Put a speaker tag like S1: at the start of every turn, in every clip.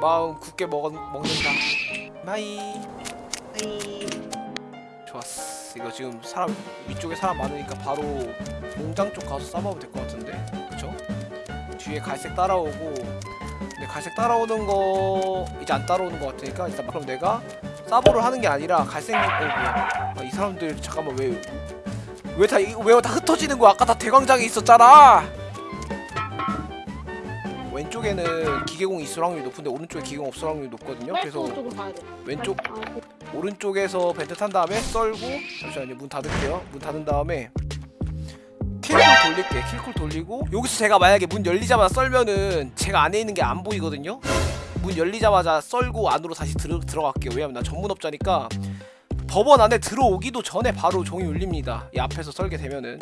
S1: 마음 굳게 먹, 먹는다. 마이.
S2: 이.
S1: 좋았어. 이거 지금 사람 위쪽에 사람 많으니까 바로 공장 쪽 가서 싸먹으면 될것 같은데? 그쵸? 뒤에 갈색 따라오고 근데 갈색 따라오는 거 이제 안 따라오는 것 같으니까 일단 그럼 내가 사보를 하는 게 아니라 갈색 어 뭐야. 아, 이 사람들 잠깐만 왜 왜 다 왜다 흩어지는 거야? 아까 다 대광장에 있었잖아 왼쪽에는 기계공 있을 확률이 높은데 오른쪽에 기계공 없을 확률이 높거든요. 그래서. 왼쪽
S2: 아, 그-
S1: 오른쪽에서 벤트 탄 다음에 썰고 잠시만요. 문 닫을게요. 문 닫은 다음에 킬쿨 돌릴게. 킬쿨 돌리고 여기서 제가 만약에 문 열리자마자 썰면은 제가 안에 있는 게 안 보이거든요. 문 열리자마자 썰고 안으로 다시 들어, 들어갈게요. 왜냐면 나 전문업자니까 법원 안에 들어오기도 전에 바로 종이 울립니다. 이 앞에서 썰게 되면은.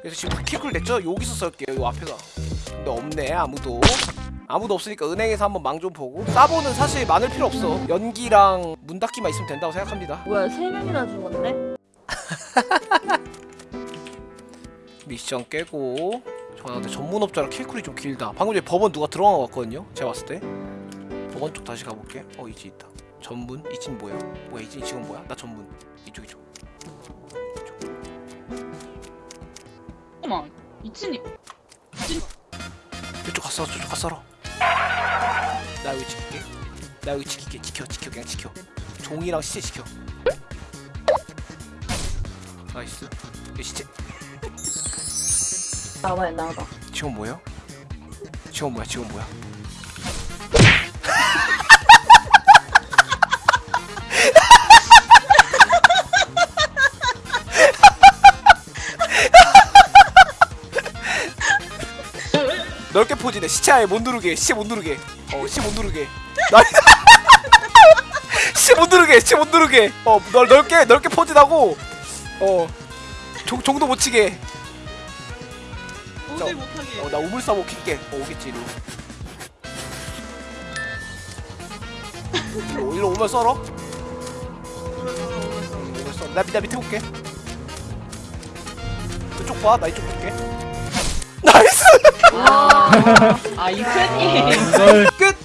S1: 그래서 지금 킬쿨 냈죠? 여기서 썰게요 요 앞에서 근데 없네 아무도. 아무도 없으니까 은행에서 한번 망 좀 보고. 사보는 사실 많을 필요 없어. 연기랑 문 닫기만 있으면 된다고 생각합니다.
S2: 뭐야 세 명이나 죽었네?
S1: 미션 깨고. 저 근데 전문업자라 킬쿨이 좀 길다. 방금 전에 법원 누가 들어간 것 같거든요 제가 봤을 때. 법원 쪽 다시 가볼게. 어 이지 있다. 전문? 이진 뭐야? 뭐야 이진 지금 뭐야? 나 전문. 이쪽 이쪽.
S3: 잠깐만 이친이.
S1: 이 쪽 갔어 저쪽 갔어 나 여기 지킬게 나 여기 지킬게 지켜 지켜 그냥 지켜 종이랑 시체 지켜 나이스 이 시체
S2: 나와봐 나와봐.
S1: 지금 뭐야? 지금 뭐야? 지금 뭐야? 넓게 포지네 시체 아예 못 누르게 시체 못 누르게 어 시체 못 누르게 나 시체 못 누르게 시체 못 누르게 어 넓, 넓게 넓게 포진하고 어 종, 종도 못 치게
S3: 도저히 못하게
S1: 어, 나 우물사보 킬게. 어, 오겠지, 이리로. 이리로, 이리로 오면 썰어. 음, 오면 썰어. 나, 나 밑에 볼게. 그쪽 봐, 나 이쪽 볼게. 나이스!
S3: 아 이친이
S4: 이걸
S1: 끝!